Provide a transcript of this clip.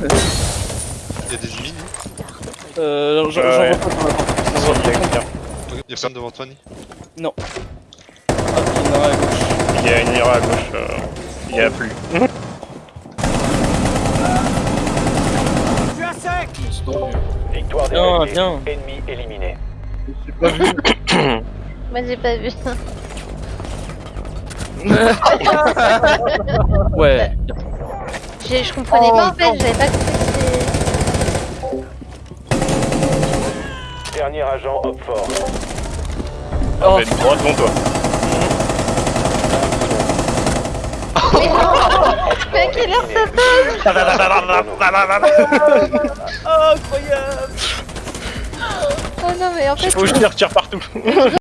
Il y a des ennemis, Euh, j'en j'en Ouais, vois pas Il y a personne devant toi, Ni Ah, il y en a à gauche. Il y a une ira à gauche. euh, Il y a plus. Victoire des Bien, alliés. bien. Ennemi éliminé. J'ai pas vu. Moi j'ai pas vu. Ouais. Je comprenais Oh, pas en fait, non. j'avais pas compris que. Dernier agent Hop fort. Oh, Vous êtes droit devant toi. Mais à quelle heure ça incroyable Oh non mais en fait Faut que je tire, tire partout.